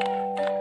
Música